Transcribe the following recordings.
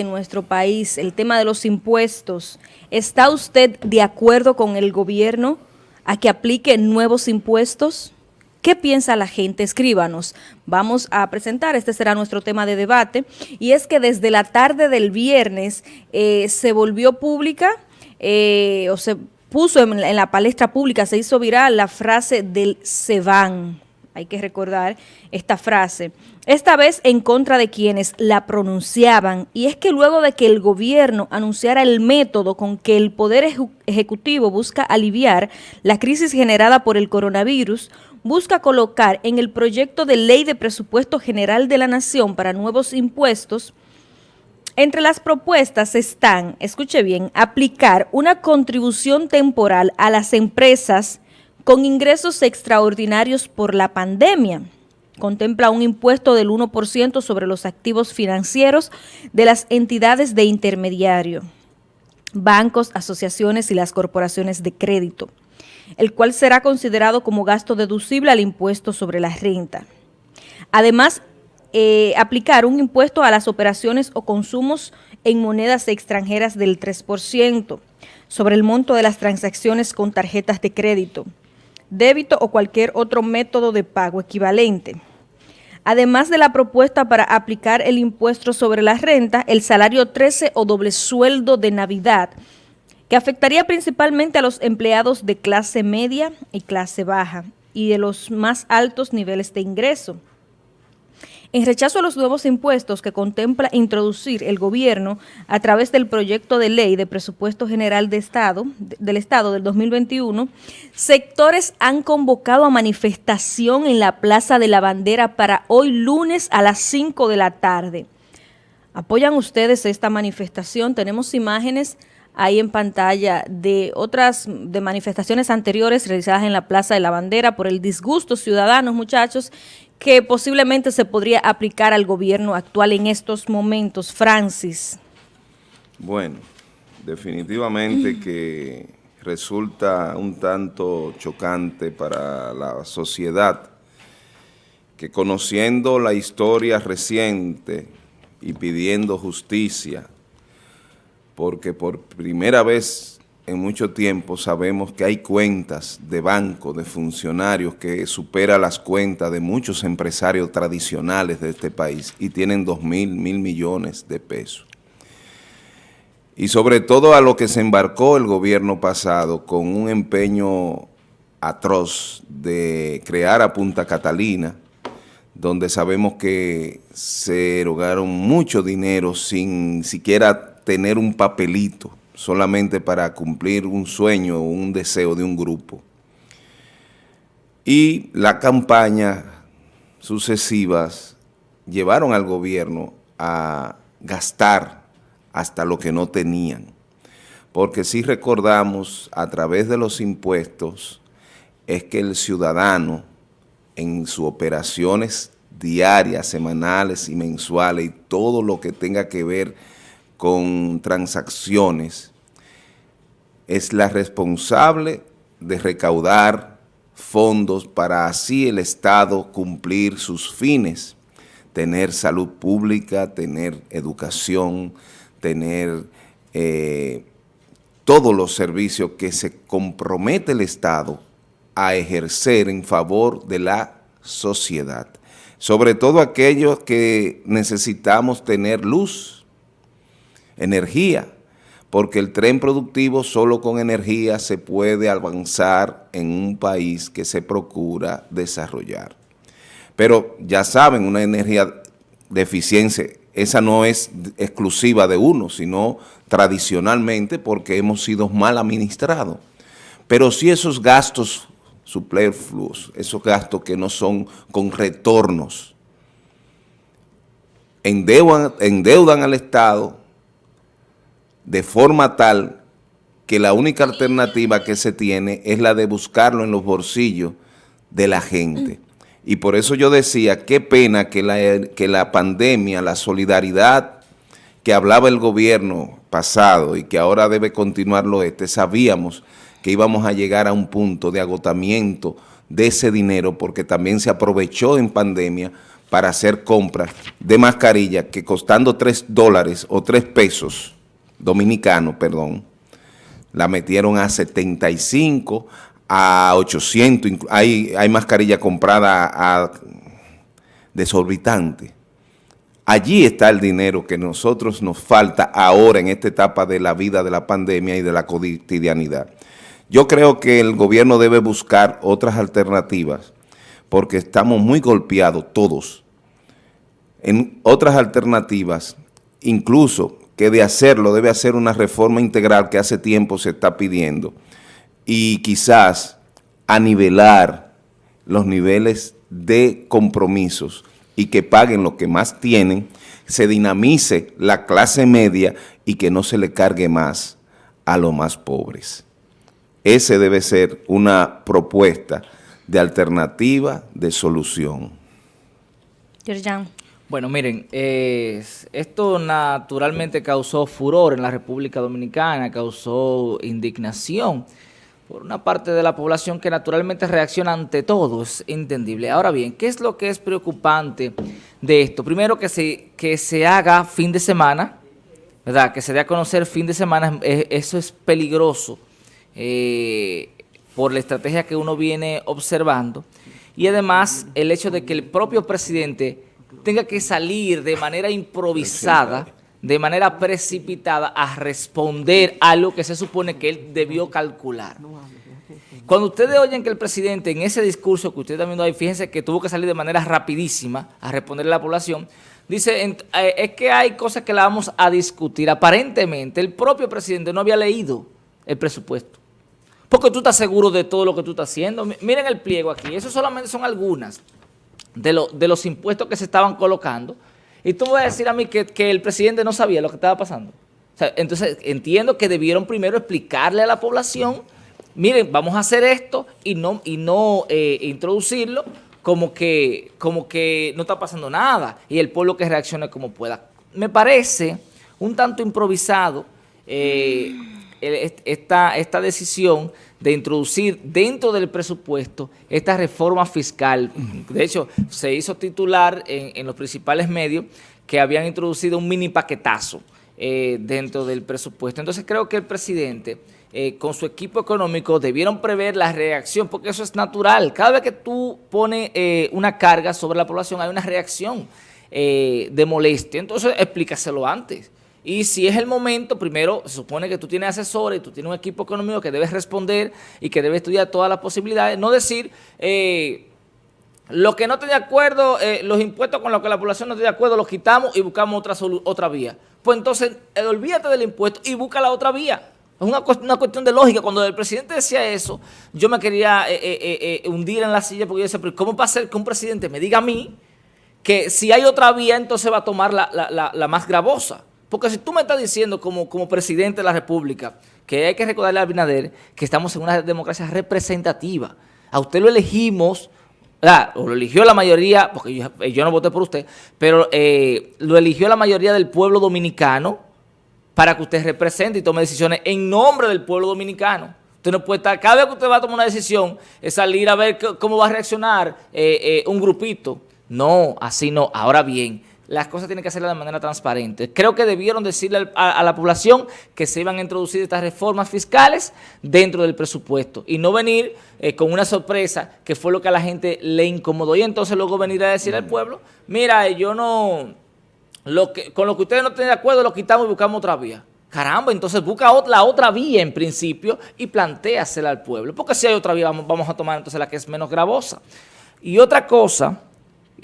en nuestro país, el tema de los impuestos. ¿Está usted de acuerdo con el gobierno a que aplique nuevos impuestos? ¿Qué piensa la gente? Escríbanos. Vamos a presentar, este será nuestro tema de debate, y es que desde la tarde del viernes eh, se volvió pública, eh, o se puso en, en, la palestra pública, se hizo viral la frase del se van. Hay que recordar esta frase. Esta vez en contra de quienes la pronunciaban, y es que luego de que el gobierno anunciara el método con que el Poder Ejecutivo busca aliviar la crisis generada por el coronavirus, busca colocar en el proyecto de ley de presupuesto general de la Nación para nuevos impuestos, entre las propuestas están, escuche bien, aplicar una contribución temporal a las empresas con ingresos extraordinarios por la pandemia, contempla un impuesto del 1% sobre los activos financieros de las entidades de intermediario, bancos, asociaciones y las corporaciones de crédito, el cual será considerado como gasto deducible al impuesto sobre la renta. Además, eh, aplicar un impuesto a las operaciones o consumos en monedas extranjeras del 3% sobre el monto de las transacciones con tarjetas de crédito, débito o cualquier otro método de pago equivalente. Además de la propuesta para aplicar el impuesto sobre la renta, el salario 13 o doble sueldo de Navidad, que afectaría principalmente a los empleados de clase media y clase baja y de los más altos niveles de ingreso. En rechazo a los nuevos impuestos que contempla introducir el gobierno a través del proyecto de ley de presupuesto general de Estado, del Estado del 2021, sectores han convocado a manifestación en la Plaza de la Bandera para hoy lunes a las 5 de la tarde. ¿Apoyan ustedes esta manifestación? Tenemos imágenes ahí en pantalla de otras de manifestaciones anteriores realizadas en la Plaza de la Bandera por el disgusto ciudadanos, muchachos, que posiblemente se podría aplicar al gobierno actual en estos momentos, Francis? Bueno, definitivamente que resulta un tanto chocante para la sociedad que conociendo la historia reciente y pidiendo justicia, porque por primera vez en mucho tiempo sabemos que hay cuentas de banco, de funcionarios que supera las cuentas de muchos empresarios tradicionales de este país y tienen dos mil, mil millones de pesos. Y sobre todo a lo que se embarcó el gobierno pasado con un empeño atroz de crear a Punta Catalina, donde sabemos que se erogaron mucho dinero sin siquiera tener un papelito solamente para cumplir un sueño o un deseo de un grupo. Y la campaña sucesivas llevaron al gobierno a gastar hasta lo que no tenían. Porque si recordamos a través de los impuestos es que el ciudadano en sus operaciones diarias, semanales y mensuales y todo lo que tenga que ver con transacciones, es la responsable de recaudar fondos para así el Estado cumplir sus fines, tener salud pública, tener educación, tener eh, todos los servicios que se compromete el Estado a ejercer en favor de la sociedad. Sobre todo aquellos que necesitamos tener luz, energía, porque el tren productivo solo con energía se puede avanzar en un país que se procura desarrollar. Pero ya saben, una energía de eficiencia, esa no es exclusiva de uno, sino tradicionalmente porque hemos sido mal administrados. Pero si esos gastos superfluos, esos gastos que no son con retornos, endeudan, endeudan al Estado, de forma tal que la única alternativa que se tiene es la de buscarlo en los bolsillos de la gente. Y por eso yo decía, qué pena que la, que la pandemia, la solidaridad que hablaba el gobierno pasado y que ahora debe continuarlo este, sabíamos que íbamos a llegar a un punto de agotamiento de ese dinero porque también se aprovechó en pandemia para hacer compras de mascarilla que costando 3 dólares o 3 pesos dominicanos, perdón, la metieron a 75, a 800, hay, hay mascarilla comprada a desorbitante. Allí está el dinero que nosotros nos falta ahora en esta etapa de la vida de la pandemia y de la cotidianidad. Yo creo que el gobierno debe buscar otras alternativas porque estamos muy golpeados todos. En otras alternativas, incluso que de hacerlo debe hacer una reforma integral que hace tiempo se está pidiendo y quizás a nivelar los niveles de compromisos y que paguen lo que más tienen, se dinamice la clase media y que no se le cargue más a los más pobres. Ese debe ser una propuesta de alternativa, de solución. Bueno, miren, esto naturalmente causó furor en la República Dominicana, causó indignación por una parte de la población que naturalmente reacciona ante todo, es entendible. Ahora bien, ¿qué es lo que es preocupante de esto? Primero, que se, que se haga fin de semana, ¿verdad? Que se dé a conocer fin de semana, eso es peligroso eh, por la estrategia que uno viene observando. Y además, el hecho de que el propio presidente tenga que salir de manera improvisada, de manera precipitada, a responder a lo que se supone que él debió calcular. Cuando ustedes oyen que el presidente en ese discurso que ustedes están viendo ahí, fíjense que tuvo que salir de manera rapidísima a responderle a la población, dice, eh, es que hay cosas que la vamos a discutir. Aparentemente, el propio presidente no había leído el presupuesto. Porque tú estás seguro de todo lo que tú estás haciendo. Miren el pliego aquí, eso solamente son algunas de, de los impuestos que se estaban colocando. Y tú vas a decir a mí que, el presidente no sabía lo que estaba pasando. entonces, entiendo que debieron primero explicarle a la población, miren, vamos a hacer esto y no, y no eh, introducirlo como que, como que no está pasando nada y el pueblo que reaccione como pueda. Me parece un tanto improvisado eh, esta, esta decisión de introducir dentro del presupuesto esta reforma fiscal. De hecho, se hizo titular en, los principales medios que habían introducido un mini paquetazo eh, dentro del presupuesto. Entonces creo que el presidente eh, con su equipo económico debieron prever la reacción, porque eso es natural. Cada vez que tú pones eh, una carga sobre la población hay una reacción de molestia. Entonces explícaselo antes. Y si es el momento, primero se supone que tú tienes asesores, tú tienes un equipo económico que debes responder y que debe estudiar todas las posibilidades. No decir, eh, lo que no esté de acuerdo, eh, los impuestos con los que la población no esté de acuerdo, los quitamos y buscamos otra, otra vía. Pues entonces, eh, olvídate del impuesto y busca la otra vía. Es una, una, cuestión de lógica. Cuando el presidente decía eso, yo me quería hundir en la silla porque yo decía, pero ¿cómo va a ser que un presidente me diga a mí que si hay otra vía, entonces va a tomar la, la más gravosa? Porque si tú me estás diciendo como, como presidente de la República que hay que recordarle a Abinader que estamos en una democracia representativa, a usted lo elegimos, o lo eligió la mayoría, porque yo, no voté por usted, pero eh, lo eligió la mayoría del pueblo dominicano para que usted represente y tome decisiones en nombre del pueblo dominicano. Usted no puede estar, cada vez que usted va a tomar una decisión, es salir a ver cómo va a reaccionar eh, eh, un grupito. No, así no. Ahora bien, las cosas tienen que hacerlas de manera transparente. Creo que debieron decirle a, la población que se iban a introducir estas reformas fiscales dentro del presupuesto y no venir eh, con una sorpresa que fue lo que a la gente le incomodó y entonces luego venir a decir al pueblo, mira, yo no, lo que, con lo que ustedes no estén de acuerdo lo quitamos y buscamos otra vía. Caramba, entonces busca la otra vía en principio y planteasela al pueblo. Porque si hay otra vía, vamos, vamos a tomar entonces la que es menos gravosa. Y otra cosa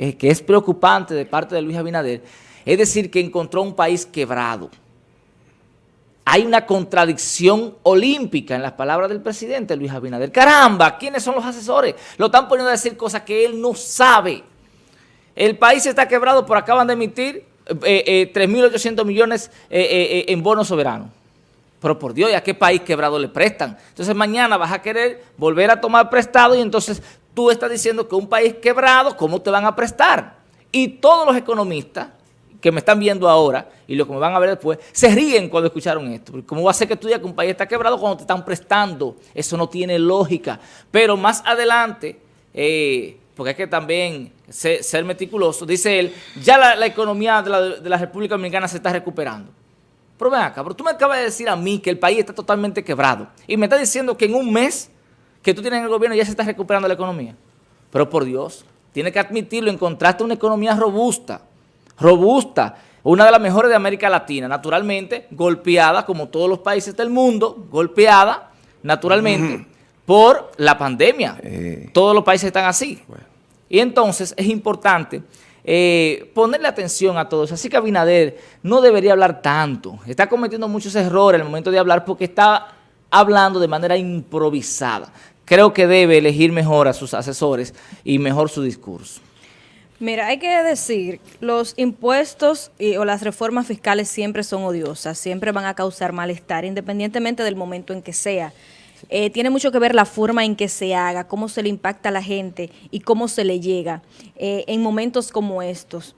eh, que es preocupante de parte de Luis Abinader, es decir, que encontró un país quebrado. Hay una contradicción olímpica en las palabras del presidente Luis Abinader. Caramba, ¿quiénes son los asesores? Lo están poniendo a decir cosas que él no sabe. El país está quebrado por acaban de emitir 3.800 eh, eh, millones en bonos soberanos. Pero por Dios, ¿y a qué país quebrado le prestan? Entonces mañana vas a querer volver a tomar prestado y entonces tú estás diciendo que un país quebrado, ¿cómo te van a prestar? Y todos los economistas que me están viendo ahora y los que me van a ver después, se ríen cuando escucharon esto. ¿Cómo va a ser que tú digas que un país está quebrado cuando te están prestando? Eso no tiene lógica. Pero más adelante, eh, porque es que también ser, meticuloso, dice él, ya la, economía de la, de la, República Dominicana se está recuperando. Pero ven acá, pero tú me acabas de decir a mí que el país está totalmente quebrado y me estás diciendo que en un mes que tú tienes en el gobierno ya se está recuperando la economía. Pero por Dios, tiene que admitirlo, encontraste una economía robusta, robusta, una de las mejores de América Latina, naturalmente golpeada, como todos los países del mundo, golpeada, naturalmente, por la pandemia. Eh. Todos los países están así. Y entonces es importante eh, ponerle atención a todo eso. Así que Abinader no debería hablar tanto. Está cometiendo muchos errores en el momento de hablar porque está hablando de manera improvisada. Creo que debe elegir mejor a sus asesores y mejor su discurso. Mira, hay que decir, los impuestos o las reformas fiscales siempre son odiosas, siempre van a causar malestar, independientemente del momento en que sea. Eh, tiene mucho que ver la forma en que se haga, cómo se le impacta a la gente y cómo se le llega eh, en momentos como estos.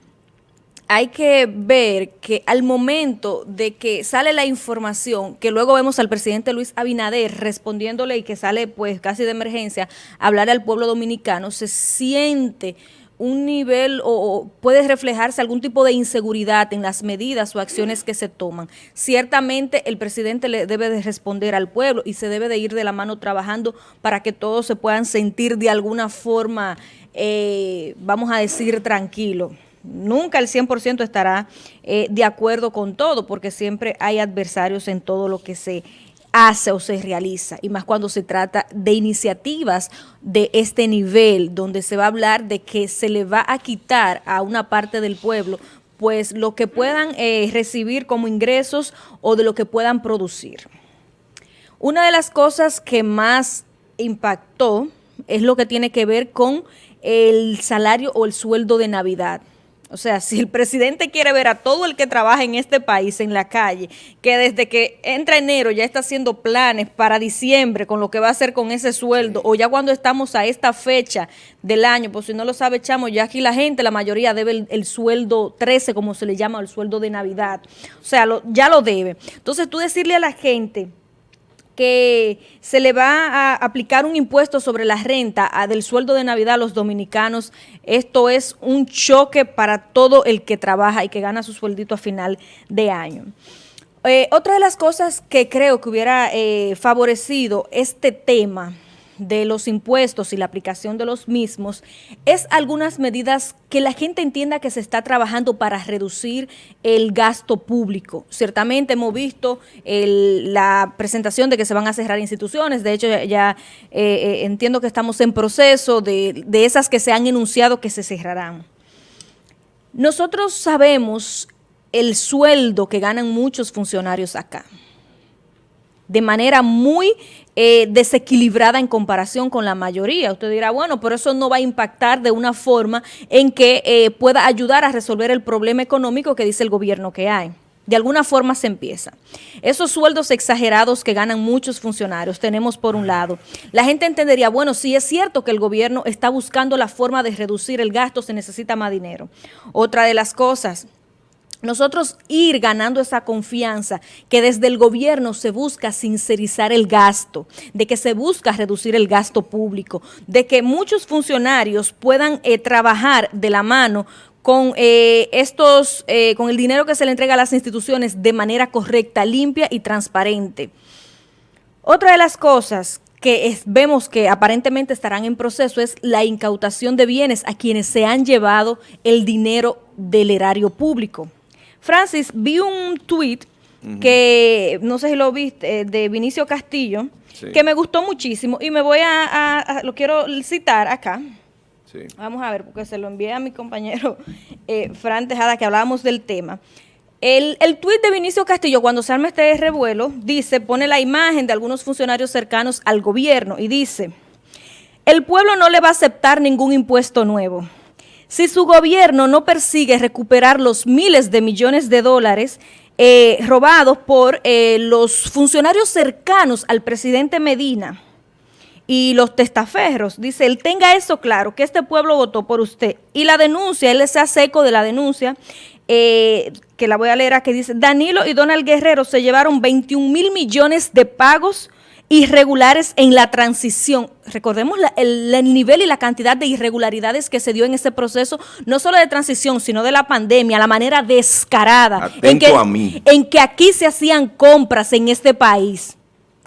Hay que ver que al momento de que sale la información, que luego vemos al presidente Luis Abinader respondiéndole y que sale pues casi de emergencia, hablar al pueblo dominicano, se siente un nivel o, puede reflejarse algún tipo de inseguridad en las medidas o acciones que se toman. Ciertamente el presidente le debe de responder al pueblo y se debe de ir de la mano trabajando para que todos se puedan sentir de alguna forma, eh, vamos a decir, tranquilo. Nunca el 100% estará eh, de acuerdo con todo, porque siempre hay adversarios en todo lo que se hace o se realiza, y más cuando se trata de iniciativas de este nivel, donde se va a hablar de que se le va a quitar a una parte del pueblo pues lo que puedan eh, recibir como ingresos o de lo que puedan producir. Una de las cosas que más impactó es lo que tiene que ver con el salario o el sueldo de Navidad. O sea, si el presidente quiere ver a todo el que trabaja en este país en la calle, que desde que entra enero ya está haciendo planes para diciembre con lo que va a hacer con ese sueldo, o ya cuando estamos a esta fecha del año, pues si no lo sabe, chamo, ya aquí la gente, la mayoría debe el, sueldo 13, como se le llama, el sueldo de Navidad. O sea, ya lo debe. Entonces tú decirle a la gente que se le va a aplicar un impuesto sobre la renta del sueldo de Navidad a los dominicanos. Esto es un choque para todo el que trabaja y que gana su sueldito a final de año. Eh, otra de las cosas que creo que hubiera eh, favorecido este tema de los impuestos y la aplicación de los mismos es algunas medidas que la gente entienda que se está trabajando para reducir el gasto público. Ciertamente hemos visto la presentación de que se van a cerrar instituciones, de hecho ya, eh, eh, entiendo que estamos en proceso de, de esas que se han enunciado que se cerrarán. Nosotros sabemos el sueldo que ganan muchos funcionarios acá de manera muy eh, desequilibrada en comparación con la mayoría. Usted dirá, bueno, pero eso no va a impactar de una forma en que eh, pueda ayudar a resolver el problema económico que dice el gobierno que hay. De alguna forma se empieza. Esos sueldos exagerados que ganan muchos funcionarios tenemos por un lado. La gente entendería, bueno, sí es cierto que el gobierno está buscando la forma de reducir el gasto, se necesita más dinero. Otra de las cosas, nosotros ir ganando esa confianza que desde el gobierno se busca sincerizar el gasto, de que se busca reducir el gasto público, de que muchos funcionarios puedan eh, trabajar de la mano con eh, estos, eh, con el dinero que se le entrega a las instituciones de manera correcta, limpia y transparente. Otra de las cosas que vemos que aparentemente estarán en proceso es la incautación de bienes a quienes se han llevado el dinero del erario público. Francis, vi un tweet que, no sé si lo viste, eh, de Vinicio Castillo, que me gustó muchísimo y me voy a, lo quiero citar acá. Vamos a ver, porque se lo envié a mi compañero eh, Fran Tejada, que hablábamos del tema. El, el tuit de Vinicio Castillo, cuando se arma este revuelo, dice, pone la imagen de algunos funcionarios cercanos al gobierno y dice, el pueblo no le va a aceptar ningún impuesto nuevo. Si su gobierno no persigue recuperar los miles de millones de dólares eh, robados por eh, los funcionarios cercanos al presidente Medina y los testaferros, dice, él tenga eso claro, que este pueblo votó por usted. Y la denuncia, él se hace eco de la denuncia, eh, que la voy a leer aquí, dice, Danilo y Donald Guerrero se llevaron 21 mil millones de pagos irregulares en la transición. Recordemos el, nivel y la cantidad de irregularidades que se dio en ese proceso, no solo de transición, sino de la pandemia, la manera descarada en que, en que aquí se hacían compras en este país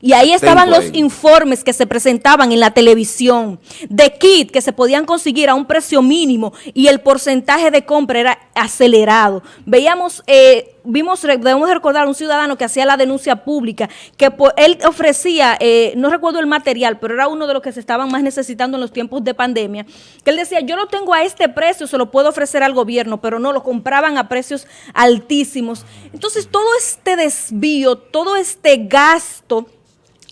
y ahí estaban los informes que se presentaban en la televisión de kit que se podían conseguir a un precio mínimo y el porcentaje de compra era acelerado. Veíamos, eh, vimos, debemos recordar un ciudadano que hacía la denuncia pública, que él ofrecía, eh, no recuerdo el material, pero era uno de los que se estaban más necesitando en los tiempos de pandemia, que él decía, yo lo tengo a este precio, se lo puedo ofrecer al gobierno, pero no, lo compraban a precios altísimos. Entonces, todo este desvío, todo este gasto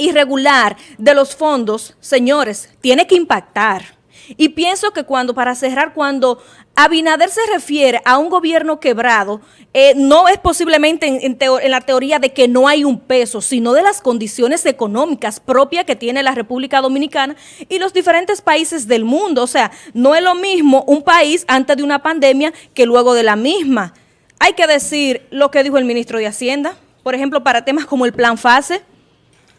irregular de los fondos, señores, tiene que impactar. Y pienso que cuando, para cerrar, cuando Abinader se refiere a un gobierno quebrado, eh, no es posiblemente en, en, la teoría de que no hay un peso, sino de las condiciones económicas propias que tiene la República Dominicana y los diferentes países del mundo. O sea, no es lo mismo un país antes de una pandemia que luego de la misma. Hay que decir lo que dijo el ministro de Hacienda, por ejemplo, para temas como el plan FASE,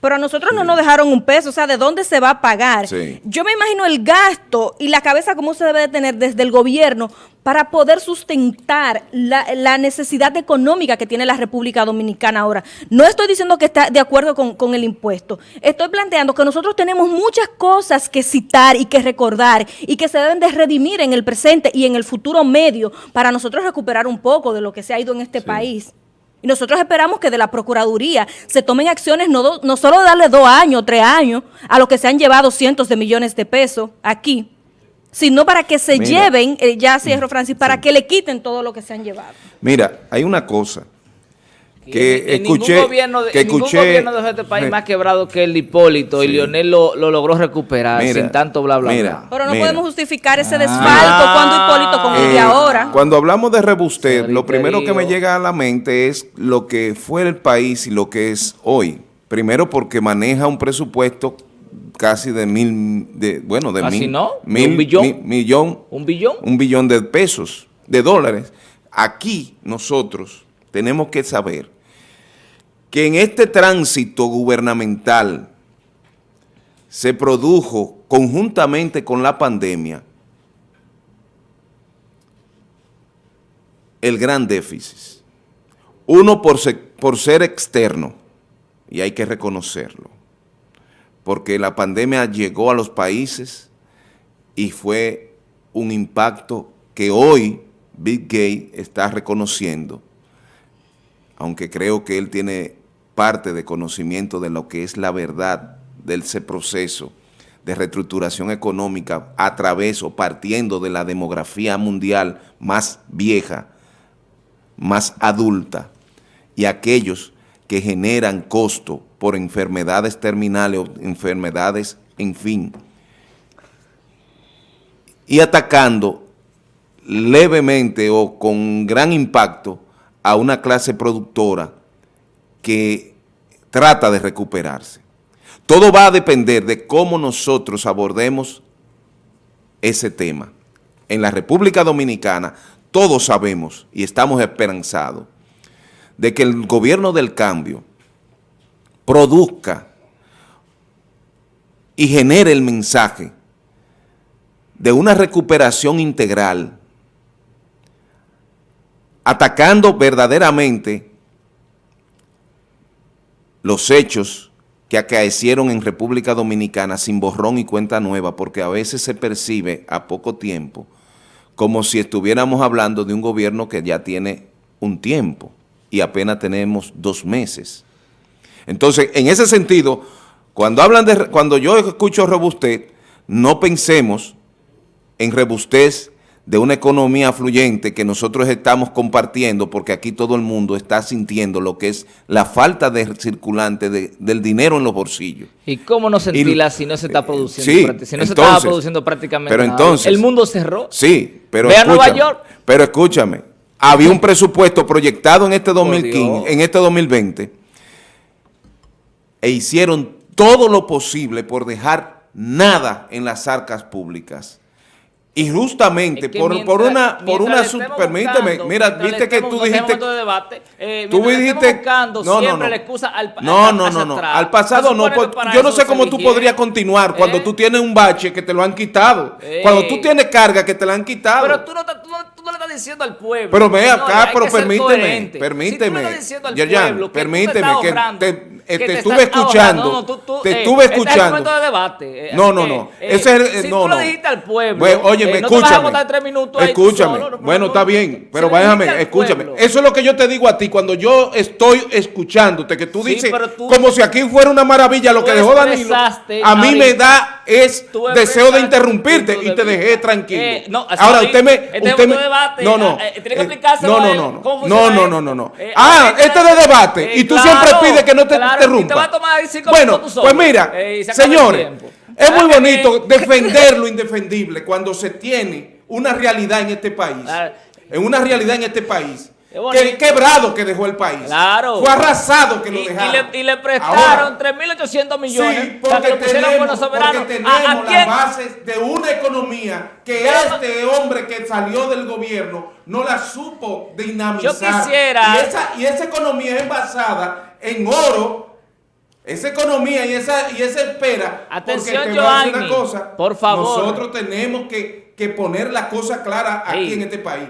pero a nosotros no nos dejaron un peso, o sea, ¿de dónde se va a pagar? Yo me imagino el gasto y la cabeza cómo se debe de tener desde el gobierno para poder sustentar la, necesidad económica que tiene la República Dominicana ahora. No estoy diciendo que está de acuerdo con, con el impuesto, estoy planteando que nosotros tenemos muchas cosas que citar y que recordar y que se deben de redimir en el presente y en el futuro medio para nosotros recuperar un poco de lo que se ha ido en este país. Y nosotros esperamos que de la Procuraduría se tomen acciones, no, no solo darle dos años, tres años, a los que se han llevado cientos de millones de pesos aquí, sino para que se lleven, eh, ya cierro Francis, para que le quiten todo lo que se han llevado. Mira, hay una cosa que escuché, ningún gobierno, que escuché, gobierno de este país más quebrado que el Hipólito y Lionel lo, logró recuperar sin tanto bla bla bla. Pero no podemos justificar ese desfalco ah. cuando Hipólito como eh, ahora. Cuando hablamos de rebustez, lo primero que me llega a la mente es lo que fue el país y lo que es hoy. Primero porque maneja un presupuesto casi de mil, de, bueno, de mil, no? mil, ¿Un billón? millón, ¿Un billón? Un billón de pesos, de dólares. Aquí nosotros tenemos que saber que en este tránsito gubernamental se produjo conjuntamente con la pandemia el gran déficit. Uno por ser, externo, y hay que reconocerlo, porque la pandemia llegó a los países y fue un impacto que hoy Big Gay está reconociendo aunque creo que él tiene parte de conocimiento de lo que es la verdad de ese proceso de reestructuración económica a través o partiendo de la demografía mundial más vieja, más adulta, y aquellos que generan costo por enfermedades terminales o enfermedades, en fin, y atacando levemente o con gran impacto a una clase productora que trata de recuperarse. Todo va a depender de cómo nosotros abordemos ese tema. En la República Dominicana todos sabemos y estamos esperanzados de que el gobierno del cambio produzca y genere el mensaje de una recuperación integral atacando verdaderamente los hechos que acaecieron en República Dominicana sin borrón y cuenta nueva, porque a veces se percibe a poco tiempo como si estuviéramos hablando de un gobierno que ya tiene un tiempo y apenas tenemos dos meses. Entonces, en ese sentido, cuando hablan de cuando yo escucho robustez, no pensemos en robustez de una economía fluyente que nosotros estamos compartiendo porque aquí todo el mundo está sintiendo lo que es la falta de circulante del dinero en los bolsillos. ¿Y cómo no sentirla si no se está produciendo? Sí, si no se estaba produciendo prácticamente pero entonces, El mundo cerró. Sí, pero Ve a Nueva York. Pero escúchame, había un presupuesto proyectado en este 2015, en este 2020 e hicieron todo lo posible por dejar nada en las arcas públicas Y justamente Es que por, mientras- por una, por una, permíteme, mira, viste que tú dijiste, debate, eh, tú dijiste, buscando no, no, no. la excusa al, No, al- no, no, no. atrás. Al pasado no. por- yo no sé cómo tú eligieron. podrías continuar cuando ¿Eh? tú tienes un bache que te lo han quitado. Eh. Cuando tú tienes carga que te la han quitado. Pero tú no, tú, no, tú no le estás diciendo al pueblo. Pero ve acá, pero permíteme, permíteme. Si tú le estás diciendo al Yerjan, pueblo permíteme, te que te- eh, te estuve escuchando, no, tú- tú, te eh, estuve este es el escuchando. momento de debate. eh, No, no, no. eh, Ese es el- si no, tú no. le dijiste al pueblo, óyeme, eh, no te escúchame. tres minutos escúchame. solo, no, bueno, no, está no. bien, pero al escúchame. Eso es lo que yo te digo a ti cuando yo estoy escuchándote, que tú dices como si aquí fuera una maravilla lo que dejó Danilo. A mí me da es deseo de interrumpirte y te de dejé tranquilo. No, Ahora no usted me, debate, no, no, eh, tiene que eh, explicárselo no, no, no, no, no, no, no, no, no. Eh, Ah, este es de debate. Eh, y tú claro, siempre pides que no te claro, interrumpa. y te va a tomar ahí cinco bueno, minutos pues mira, Eh, señores, es muy que bonito defender lo indefendible cuando se tiene una realidad en este país, Claro. en una realidad en este país. Que quebrado que dejó el país. Claro. Fue arrasado que lo Y, y dejaron. le, y le Ahora, prestaron 3.800 millones Sí, para que porque lo pusieran tenemos, porque ¿A- tenemos ¿A, las quién? bases de una economía que este hombre que salió del gobierno no la supo dinamizar. Yo quisiera- Y esa, y esa economía es basada en oro. Esa economía y esa, y esa espera. Atención, porque te voy a decir una cosa, por favor. Nosotros tenemos que, que poner las cosas claras aquí Sí. en este país.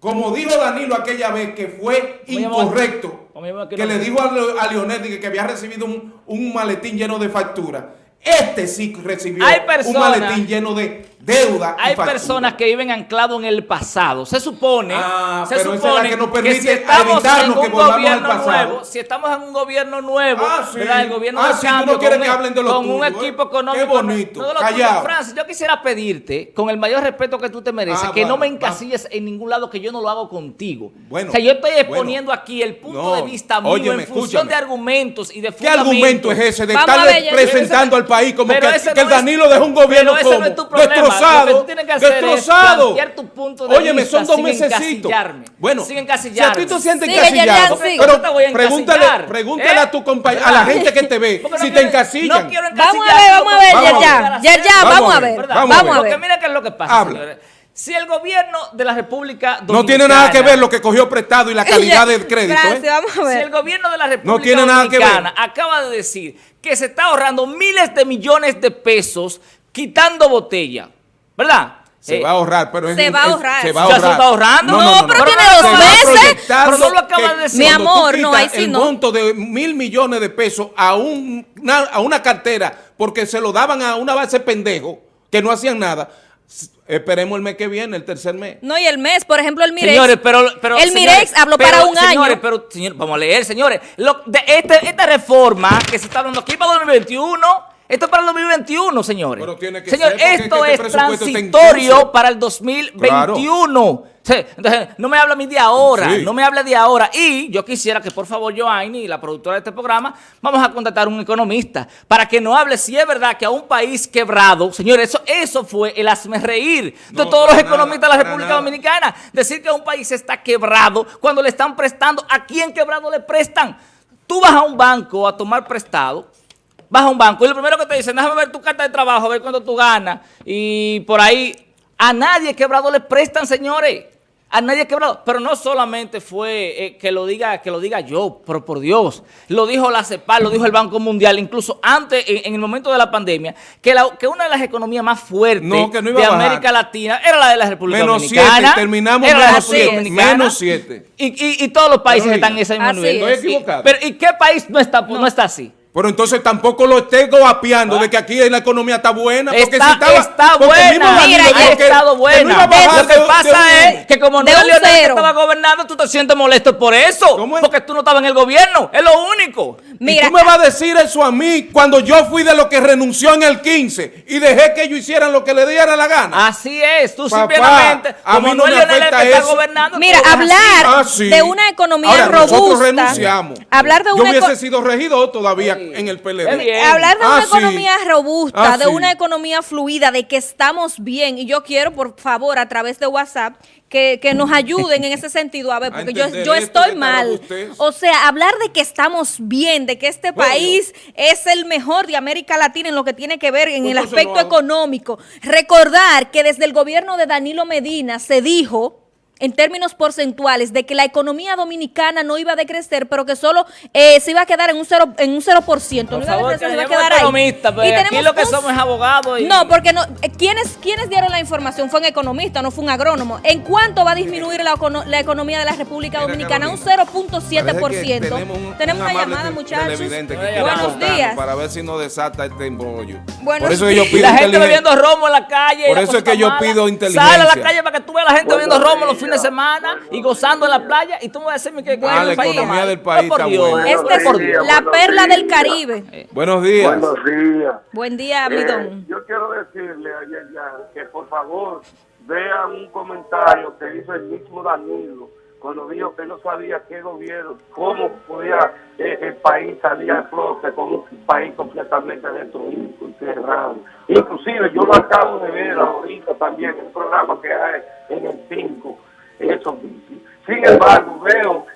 Como dijo Danilo aquella vez que fue incorrecto, ¿Cómo llamó aquel que le dijo a, Leo- a Leonel que, había recibido un, un maletín lleno de facturas. Este sí recibió un maletín lleno de deuda. Hay personas que viven anclados en el pasado. Se supone, Ah, se es supone la que nos permite si estamos en que un gobierno nuevo, si estamos en un gobierno nuevo, Ah, sí. ¿verdad? el gobierno Ah, del sí, no cambio, quieres con que hablen de lo con un tuyo, ¿eh? equipo económico, Qué bonito, no de. Francis, yo quisiera pedirte, con el mayor respeto que tú te mereces, Ah, que no me encasilles en ningún lado que yo no lo hago contigo. Bueno, o sea, yo estoy bueno. exponiendo aquí el punto No, de vista mío óyeme, en función escúchame. de argumentos y de ¿Qué fundamentos. argumento es ese de estar presentando ese- al país como que, que el no es- Danilo dejó un gobierno como es destrozado, Lo que tú tienes que hacer es destrozado. plantear tu punto de Óyeme, vista son dos mesecitos. encasillarme. Bueno, Sin si a encasillarme. ti te sientes encasillado, Yerjan, sigue. ¿Por qué te pero voy a pregúntale, pregúntale ¿Eh? a tu compañero, a la gente que te ve, no si te encasillan. No quiero Vamos a encasillar, ver, vamos a ver, Vamos a ver. Yerjan. Yerjan, Vamos vamos a ver, ver. vamos a Vamos a Porque ver. mira qué es lo que pasa, Habla. señores. Si el gobierno de la República Dominicana... No tiene nada que ver lo que cogió prestado y la calidad del crédito. Gracias, ¿eh? vamos a Si ver. el gobierno de la República No tiene nada que ver. Acaba de decir que se está ahorrando miles de millones de pesos quitando botella, ¿verdad? Se Eh, va a ahorrar, pero es Se va a ahorrar. Se va a ¿Ya ahorrar. se está ahorrando? No, pero tiene dos meses. Pero no lo acaba de decir. Mi amor, no, ahí sí el no. monto de mil millones de pesos a, un- una, a una cartera porque se lo daban a una base pendejo que no hacían nada. Esperemos el mes que viene, el tercer mes. No, y el mes, por ejemplo, el Mirex. Señores, pero, pero el señores, Mirex habló pero, para un señores, año. pero señor, vamos a leer, señores. Lo- de este- esta reforma que se está hablando aquí para 2021, esto es para el 2021, señores. Pero tiene que Señor, ser, esto es que es este está en transitorio para el 2021. Sí, entonces, no me habla a mí de ahora, Sí. no me habla de ahora. Y yo quisiera que por favor Joanny, la productora de este programa, vamos a contratar un economista para que nos hable si es verdad que a un país quebrado, señores, eso, eso fue el hazme reír de No, todos los nada, economistas de la República. Dominicana. Decir que un país está quebrado cuando le están prestando, ¿a quién quebrado le prestan? Tú vas a un banco a tomar prestado, vas a un banco y lo primero que te dicen, déjame ver tu carta de trabajo, a ver cuánto tú ganas. Y por ahí, a nadie quebrado le prestan, señores. A nadie quebrado. Pero no solamente fue eh, que lo diga que lo diga yo, pero por Dios. Lo dijo la CEPAL, lo dijo el Banco Mundial, incluso antes, en, en el momento de la pandemia, que, la- que una de las economías más fuertes No, que no iba de. América Latina era la de la República Menos Dominicana. siete, terminamos era menos siete, menos siete. Y, y- y todos los países Pero están en ese mismo nivel. es. Estoy equivocado. Pero ¿y qué país no está, no. está así? Pero entonces tampoco lo esté goapeando de que aquí la economía está buena. Porque Está, si estaba, está porque buena. Mira, ha que- estado que no buena. Lo que pasa es que como no Leonel que estaba gobernando, tú te sientes molesto por eso. ¿Cómo es? Porque tú no estabas en el gobierno. Es lo único. Mira, y tú me vas a decir eso a mí cuando yo fui de lo que renunció en el 15 y dejé que ellos hicieran lo que le diera la gana. Así es. Tú Papá, simplemente, a como mí no está gobernando. Mira, hablar Ah, de una economía Ahora, robusta. nosotros renunciamos. Hablar de yo una hubiese eco- sido regidor todavía. En el PLD. bien. Hablar de Ah, una sí. economía robusta, Ah, de sí. una economía fluida, de que estamos bien. Y yo quiero, por favor, a través de WhatsApp, que, que nos ayuden en ese sentido. A ver, A porque yo, yo esto estoy mal. O sea, hablar de que estamos bien, de que este Bueno. país es el mejor de América Latina en lo que tiene que ver en el aspecto económico. Recordar que desde el gobierno de Danilo Medina se dijo en términos porcentuales de que la economía dominicana no iba a decrecer, pero que solo eh, se iba a quedar en un 0%, en un 0%, Por no iba a favor, decrecer, que se iba a quedar ahí. economistas, pero Y aquí tenemos lo que un- somos es abogados y... No, porque no, eh, ¿quiénes, ¿quiénes dieron la información? Fue un economista, no fue un agrónomo. ¿En cuánto va a disminuir la, la economía de la República Dominicana? Un Carolina, 0.7%. Parece que Tenemos, un- Tenemos un una llamada, muchachos. Buenos días. Para ver si nos desata este embrollo. Buenos Por eso que yo pido Y la gente inteligencia. bebiendo romo en la calle. Por eso es que yo mala. pido Sale a inteligencia. la calle para que tú veas a la gente bebiendo romo los fines de semana y gozando en la playa y tú me vas a decirme que, Ah, el la país economía del país Por está Dios, buena. Esta es la perla del. Caribe. Buenos días. Buenos días. Buen día, Eh, yo quiero decirle a Yayan que por favor vean un comentario que hizo el mismo Danilo cuando dijo que no sabía qué gobierno, cómo podía eh, el país salir a flote con un país completamente destruido y cerrado. Inclusive yo lo acabo de ver ahorita también en un programa que hay en el 5, eso. Sin embargo, veo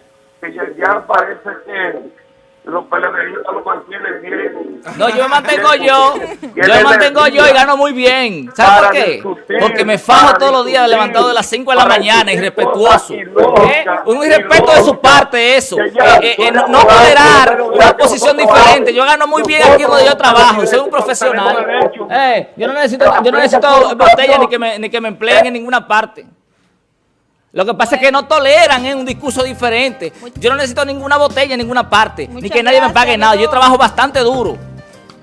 que ya parece que los pelederistas lo mantienen bien. No, yo me mantengo yo. Yo me mantengo yo y gano muy bien. ¿Sabes por qué? discutir, Porque me fajo todos los días levantado de las 5 de la mañana, irrespetuoso. ¿Eh? Un irrespeto de su parte eso. Eh, eh, no, no tolerar una posición diferente. Yo gano muy bien aquí donde yo trabajo. Soy un profesional. Eh, yo no necesito, yo no necesito botella ni que me, ni que me empleen en ninguna parte. Lo que pasa es que no toleran ¿eh? un discurso diferente. Yo no necesito ninguna botella en ninguna parte, ni que nadie me pague nada. Yo trabajo bastante duro.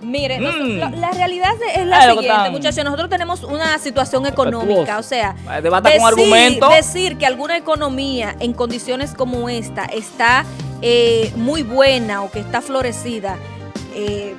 Mire, Mm. la, la realidad es la siguiente, muchachos. Nosotros tenemos una situación económica, o sea, debata con decir que alguna economía en condiciones como esta está eh, muy buena o que está florecida, eh,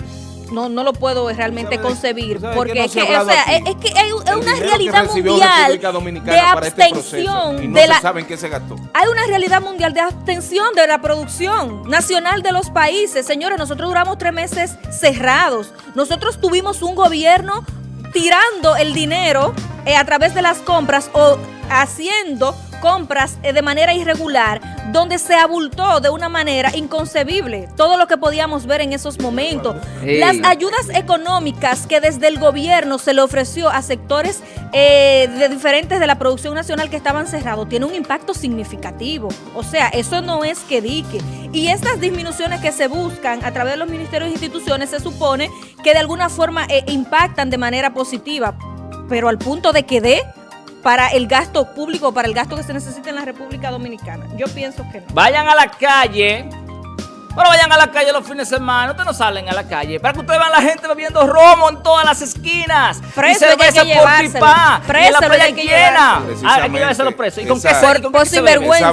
no, no lo puedo realmente ¿Sabe- concebir, porque no es que, o sea, es, que hay, es una realidad mundial de este abstención y no de la sabe en qué se gastó. hay una realidad mundial de abstención de la producción nacional de los países. Señores, nosotros duramos tres meses cerrados. Nosotros tuvimos un gobierno tirando el dinero eh, a través de las compras o haciendo compras eh, de manera irregular, donde se abultó de una manera inconcebible todo lo que podíamos ver en esos momentos. Las ayudas económicas que desde el gobierno se le ofreció a sectores eh, de diferentes de la producción nacional que estaban cerrados tiene un impacto significativo. O sea, eso no es que dique. Y estas disminuciones que se buscan a través de los ministerios e instituciones se supone que de alguna forma eh, impactan de manera positiva, pero al punto de que dé para el gasto público, para el gasto que se necesita en la República Dominicana. Yo pienso que no. Vayan a la calle. Bueno, vayan a la calle los fines de semana. Ustedes no salen a la calle. Para que ustedes vean a la gente bebiendo romo en todas las esquinas. Preso y cerveza por llevárselo. pipa. y en Preso la playa hay que llena. Ah, hay que llevárselo preso. ¿Y con qué Esa- se, y con sinvergüenza.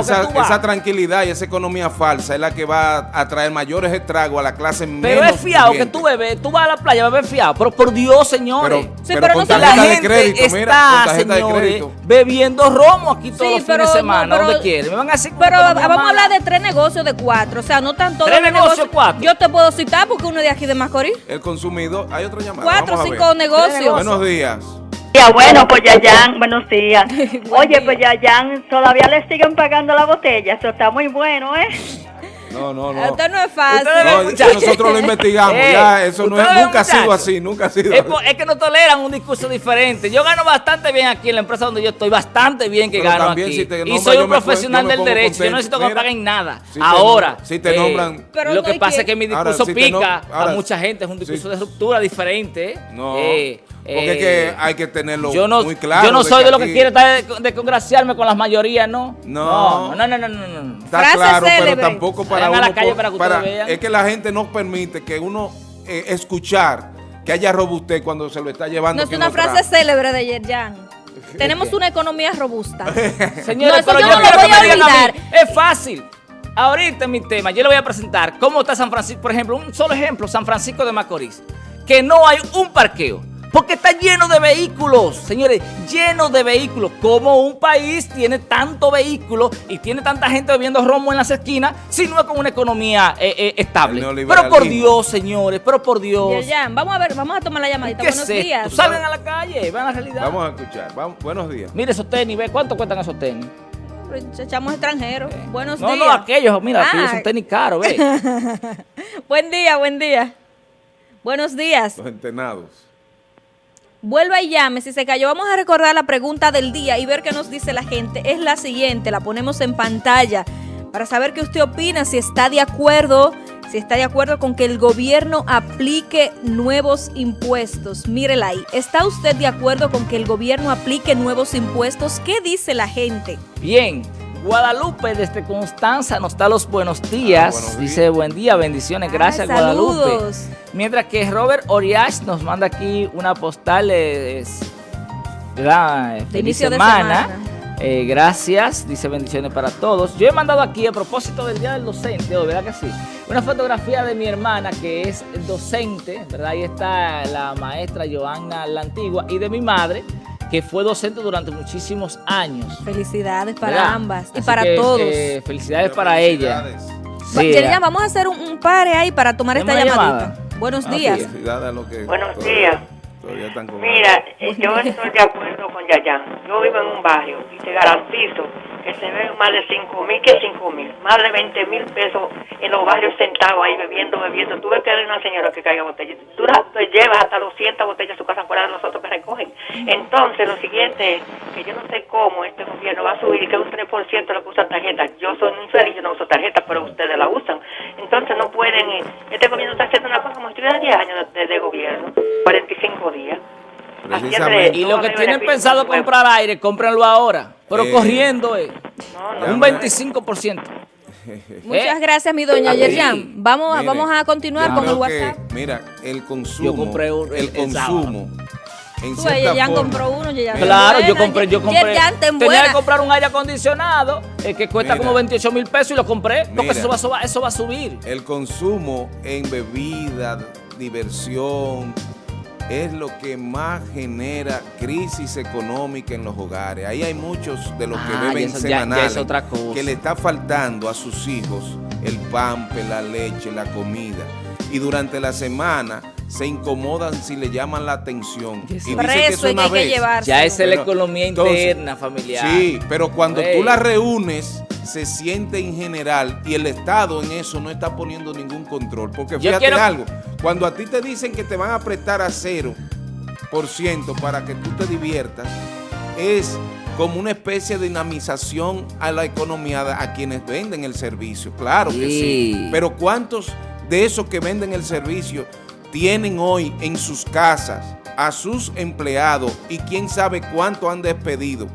Esa, esa- tranquilidad y esa economía falsa es la que va a traer mayores estragos a la clase Pero menos es fiado que tú bebes, tú vas a la playa a beber fiado. Pero por Dios, señores. Pero, Sí, pero pero con no se- la gente crédito, mira, está, de señores, bebiendo romo aquí todos Sí, los pero fines de semana, pero- donde quieren. Me van a decir que Pero vamos a hablar de tres negocios de cuatro, o sea, no tanto ¿Tres negocios, cuatro? Yo te puedo citar porque uno es de aquí de Macorís. El consumidor, hay otra llamada. Cuatro o cinco negocios. Buenos días. Ya, bueno, pues Yayan, buenos días. Oye, pues Yayan, todavía le siguen pagando la botella. Eso está muy bueno, ¿eh? No, no, no. Esto no es fácil. No, nosotros lo investigamos, Eh, ya, eso no es- nunca ha sido así, nunca ha sido Es, así. por- es que no toleran un discurso diferente. Yo gano bastante bien aquí en la empresa donde yo estoy, bastante bien que Pero gano también aquí. si te y soy un profesional del derecho. Yo no necesito que me paguen nada. si ahora, si te eh, nombran- Pero lo no que pasa que- es que mi Ahora, discurso si te nom- pica ahora, a mucha gente. Es un discurso de ruptura diferente. ¿eh? No, Eh, porque es eh, que hay que tenerlo yo no, muy claro. yo no de soy que de lo que quiere estar de, de congraciarme con las mayorías, ¿no? No. No, no, no, no, no. Está Frase claro, célebre. pero tampoco para uno. la calle por- para que ustedes vean. es que la gente no permite que uno eh, escuchar que haya robustez cuando se lo está llevando. No es una frase célebre de Yerjan. Tenemos una economía robusta. Señores, No, eso pero yo yo, no lo quiero voy que me a digan a olvidar. mí. Es fácil. Ahorita en mi tema, yo le voy a presentar cómo está San Francisco, por ejemplo, un solo ejemplo, San Francisco de Macorís, que no hay un parqueo. Porque está lleno de vehículos, señores, lleno de vehículos. ¿Cómo un país tiene tanto vehículo y tiene tanta gente bebiendo romo en las esquinas si no es con una economía eh, eh, estable? Pero por. Dios, señores, pero por Dios. Yerjan, vamos a ver, vamos a tomar la llamadita. ¿Qué es Buenos esto? días. Salgan a la calle, vean la realidad. Vamos a escuchar. Vamos, buenos días. Mire esos tenis, ve cuánto cuentan esos tenis. Echamos extranjeros. Buenos No, días. no, aquellos, mira, Ah. aquellos son tenis caros, ve. Buen día, buen día. Buenos días. Los entenados. Vuelva y llame. Si se cayó, vamos a recordar la pregunta del día y ver qué nos dice la gente. Es la siguiente, la ponemos en pantalla para saber qué usted opina, si está de acuerdo, si está de acuerdo con que el gobierno aplique nuevos impuestos. Mírela ahí. ¿Está usted de acuerdo con que el gobierno aplique nuevos impuestos? ¿Qué dice la gente? Bien, Guadalupe desde Constanza nos da los buenos días. Ah, buenos Dice buen día, bendiciones, gracias Ay, Guadalupe. Mientras que Robert Oriach nos manda aquí una postal de, ¿verdad? Feliz inicio de semana. semana. Eh, gracias, dice bendiciones para todos. Yo he mandado aquí a propósito del Día del Docente, hoy, ¿verdad que sí? Una fotografía de mi hermana que es docente, ¿verdad? Ahí está la maestra Joanna la Antigua y de mi madre que fue docente durante muchísimos años. Felicidades para ¿verdad? ambas y Así para que, todos. eh, felicidades para ella. Felicidades. Va- Sí, vamos a hacer un, un pare ahí para tomar esta ¿Tenemos llamadita. llamada? Buenos Ah, días. Felicidades a los que Buenos días. Todavía están con Mira, eh, yo estoy de acuerdo con Yayán. Yo vivo en un barrio y te garantizo que se ven más de 5 mil que 5 mil, más de 20 mil pesos en los barrios sentados ahí bebiendo, bebiendo. Tú ves que hay una señora que caiga botellas. Tú la te llevas hasta 200 botellas a su casa fuera de nosotros que recogen. Entonces, lo siguiente es que yo no sé cómo este gobierno va a subir y que un 3% lo que usan tarjetas. Yo soy un yo no uso tarjetas, pero ustedes la usan. Entonces, no pueden. eh, Este gobierno está haciendo una cosa como si tuviera 10 años de, de gobierno, 45 días. Precisamente. Y lo que tienen pensado pueblo. comprar aire, cómprenlo ahora. Pero Eh, corriendo, eh, No, no. un 25%. Muchas Eh, gracias, mi doña. Yerjan. Vamos, Mire, vamos a continuar yo con el que, WhatsApp. mira, el consumo, compré un- el, consumo, en Tú, compró uno, Yerjan. Claro, ten yo buena, compré, yo compré. Yerjan, ten Tenía que buena. comprar un aire acondicionado eh, que cuesta Mira. como 28 mil pesos y lo compré. Porque Mira. eso va, eso va- eso va a subir. el consumo en bebida, diversión, es lo que más genera crisis económica en los hogares. Ahí hay muchos de los que Ah, beben ya- ya semanales es otra cosa. que le está faltando a sus hijos el pampe, la leche, la comida. Y durante la semana se incomodan si le llaman la atención. Y dicen que eso es hay que, una hay que vez. Ya esa es la economía entonces, interna familiar. Sí, pero cuando tú la reúnes, se siente en general y el Estado en eso no está poniendo ningún control. Porque fíjate quiero- algo, cuando a ti te dicen que te van a prestar a cero por ciento para que tú te diviertas, es como una especie de dinamización a la economía a quienes venden el servicio. Claro que. Sí. Pero ¿cuántos de esos que venden el servicio tienen hoy en sus casas a sus empleados y quién sabe cuánto han despedido?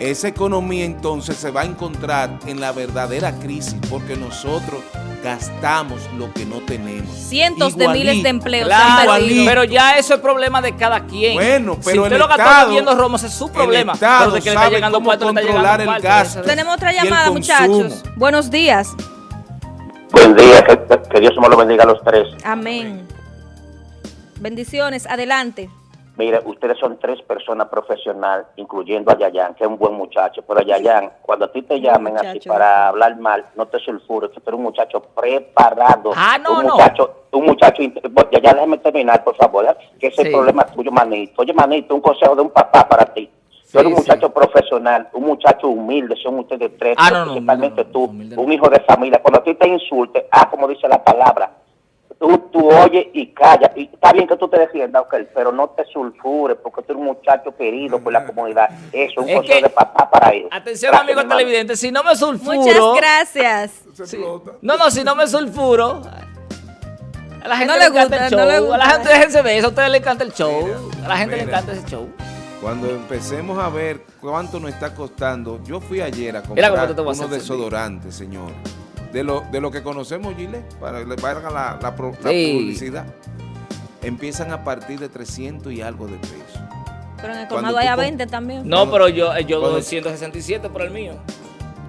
Esa economía entonces se va a encontrar en la verdadera crisis porque nosotros gastamos lo que no tenemos. Cientos de miles de empleos Claro, se han perdido. pero ya eso es problema de cada quien. Bueno, si pero usted el lo gastó Estado- bebiendo romo, ese es su problema. El Estado pero de que le está sabe llegando cómo cuarto, le está controlar llegando el cuarto, gasto. eso- Tenemos otra llamada, muchachos. Buenos días. Buen día, que, que Dios me lo bendiga a los tres. Amén. Bendiciones, adelante. Mire, ustedes son tres personas profesionales, incluyendo a Yayan, que es un buen muchacho. Pero Yayan, cuando a ti te llamen así para hablar mal, no te sulfures, que tú eres un muchacho preparado. Ah, no, un no. Muchacho, un muchacho, Yayan, déjame terminar, por favor, ¿eh? que ese Sí. problema tuyo, manito. Oye, manito, un consejo de un papá para ti. Tú eres un Sí, muchacho profesional, un muchacho humilde, son ustedes tres, Ah, no, principalmente no, tú, un hijo de familia. Cuando a ti te insulte, ah, como dice la palabra, tú, tú oyes y callas. Y está bien que tú te defiendas, pero no te sulfures porque tú eres un muchacho querido por la comunidad. Eso, un Es consejo que- de papá para ellos. Atención, Gracias, amigos televidentes, si no me sulfuro... Muchas gracias. Sí. No, no, si no me sulfuro... A la gente No le, le encanta gusta, el show. no le A la gusta. gente, déjense de eso, a ustedes les encanta el show. Mira, a la gente le encanta ese show. Cuando empecemos a ver cuánto nos está costando, yo fui ayer a comprar unos desodorantes, señor. De lo, de lo que conocemos, Gile, para que le valga la, la pro- la Sí. publicidad. Empiezan a partir de 300 y algo de pesos. Pero en el colmado hay a com- 20 también. No, pero yo, yo doy 167 por el mío.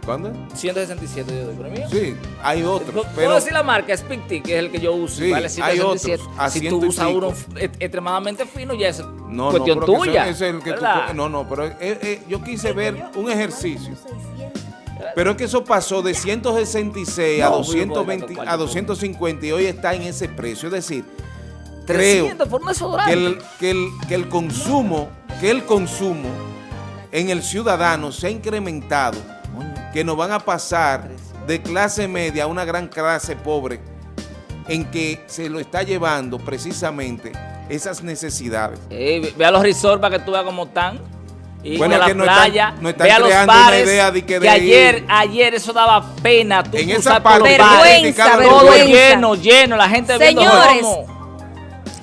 ¿Cuándo? 167 yo doy, pero mío. Sí, hay otros, Puedo decir la marca, Speak Tea, que es el que yo uso, Sí, vale hay 167. otros a si tú usas uno e- extremadamente fino, ya es no, cuestión no, tuya. ese- ese es el que tú no, no, pero eh, eh, yo quise ver un ejercicio. Pero es que eso pasó de 166 a No, 220 muy bueno, a 250 y hoy está en ese precio, es decir, creo 300 por un que desodorante. el, que el, que el consumo, que el consumo en el ciudadano se ha incrementado, que nos van a pasar de clase media a una gran clase pobre, en que se lo está llevando precisamente esas necesidades. Eh, ve- ve a los resorts para que tú veas cómo están. Y Bueno, a la que no están- playa, no están ve a los creando una bares, idea de que de ayer, ir. ayer eso daba pena. Tú En esa parte bares, Vergüenza, todo vergüenza. lleno, lleno, la gente viendo Señores.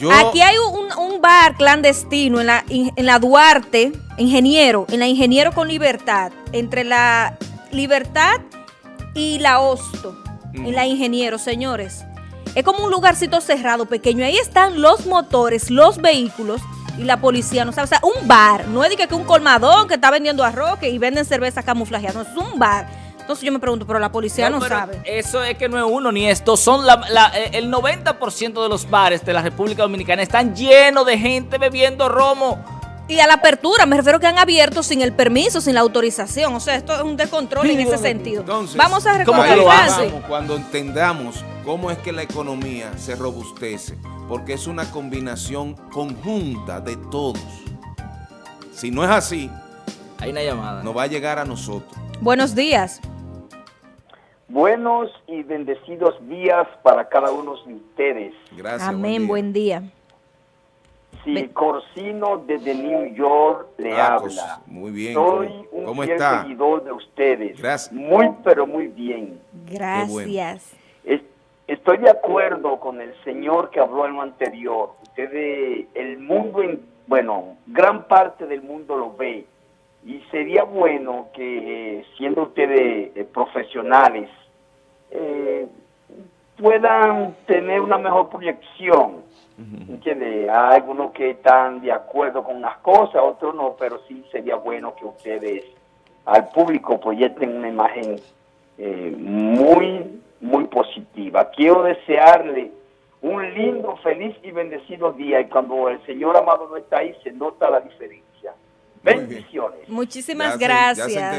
Yo, Aquí hay un, un bar clandestino en la, en la Duarte, Ingeniero, en la Ingeniero con Libertad, entre la Libertad y la Hosto, en la Ingeniero, señores. Es como un lugarcito cerrado, pequeño. Ahí están los motores, los vehículos y la policía, no sabe, o sea, un bar. No es de que un colmadón que está vendiendo arroz que- y venden cerveza camuflajeada, no, es un bar. Entonces yo me pregunto, pero la policía no, pero sabe. Eso es que no es uno ni esto. Son la- la- eh, el 90% de los bares de la República Dominicana están llenos de gente bebiendo romo. Y a la apertura, me refiero que han abierto sin el permiso, sin la autorización. O sea, esto es un descontrol en ese sentido. Entonces, Vamos a ¿cómo que recordar, lo Francis. vamos cuando entendamos cómo es que la economía se robustece, porque es una combinación conjunta de todos. Si no es así, Hay una llamada. no va a llegar a nosotros. Buenos días. Buenos y bendecidos días para cada uno de ustedes. Gracias. Amén, día. buen día. Si Be- Corsino desde New York le Ah, habla. Cos- muy bien. Soy ¿Cómo- un cómo fiel está? seguidor de ustedes. Gracias. Muy, pero muy bien. Gracias. Es- Estoy de acuerdo con el señor que habló en lo anterior. Ustedes, el mundo, en- bueno, gran parte del mundo lo ve. Y sería bueno que, eh, siendo ustedes eh, profesionales, eh, puedan tener una mejor proyección. ¿Entiende? Hay algunos que están de acuerdo con unas cosas, otros no, pero sí sería bueno que ustedes al público proyecten una imagen eh, muy, muy positiva. Quiero desearle un lindo, feliz y bendecido día y cuando el Señor amado no está ahí se nota la diferencia. Bendiciones. Muchísimas gracias. integra-